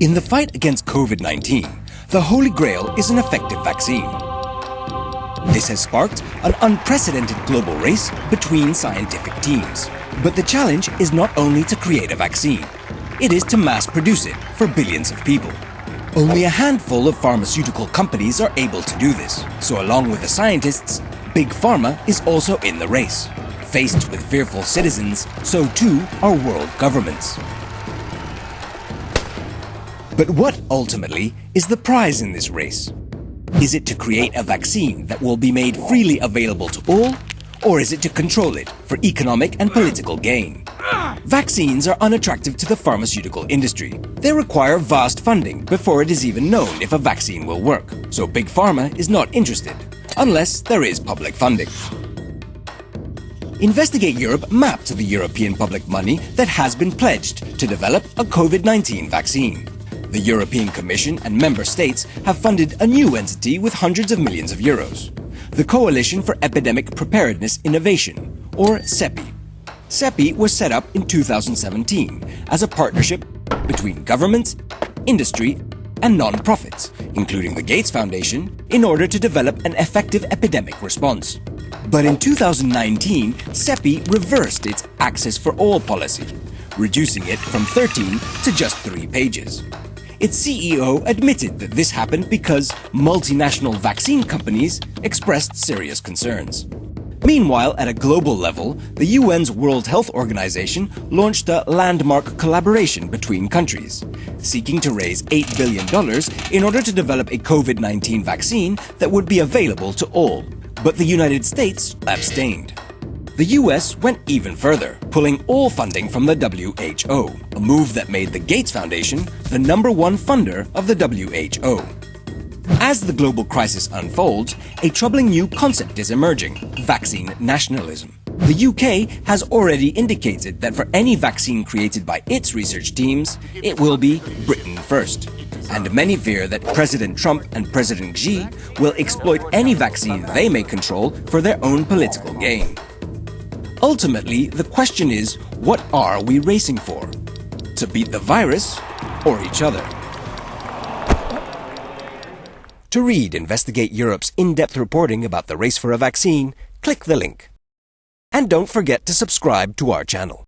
In the fight against COVID-19, the Holy Grail is an effective vaccine. This has sparked an unprecedented global race between scientific teams. But the challenge is not only to create a vaccine, it is to mass produce it for billions of people. Only a handful of pharmaceutical companies are able to do this. So along with the scientists, Big Pharma is also in the race. Faced with fearful citizens, so too are world governments. But what, ultimately, is the prize in this race? Is it to create a vaccine that will be made freely available to all? Or is it to control it for economic and political gain? Vaccines are unattractive to the pharmaceutical industry. They require vast funding before it is even known if a vaccine will work. So Big Pharma is not interested, unless there is public funding. Investigate Europe mapped the European public money that has been pledged to develop a COVID-19 vaccine. The European Commission and member states have funded a new entity with hundreds of millions of euros. The Coalition for Epidemic Preparedness Innovation, or CEPI. CEPI was set up in 2017 as a partnership between governments, industry, and non-profits, including the Gates Foundation, in order to develop an effective epidemic response. But in 2019, CEPI reversed its Access for All policy, reducing it from 13 to just 3 pages. Its CEO admitted that this happened because multinational vaccine companies expressed serious concerns. Meanwhile, at a global level, the UN's World Health Organization launched a landmark collaboration between countries, seeking to raise $8 billion in order to develop a COVID-19 vaccine that would be available to all. But the United States abstained. The US went even further, pulling all funding from the WHO, a move that made the Gates Foundation the number one funder of the WHO. As the global crisis unfolds, a troubling new concept is emerging, vaccine nationalism. The UK has already indicated that for any vaccine created by its research teams, it will be Britain first. And many fear that President Trump and President Xi will exploit any vaccine they may control for their own political gain. Ultimately, the question is, what are we racing for? To beat the virus or each other? To read Investigate Europe's in-depth reporting about the race for a vaccine, click the link. And don't forget to subscribe to our channel.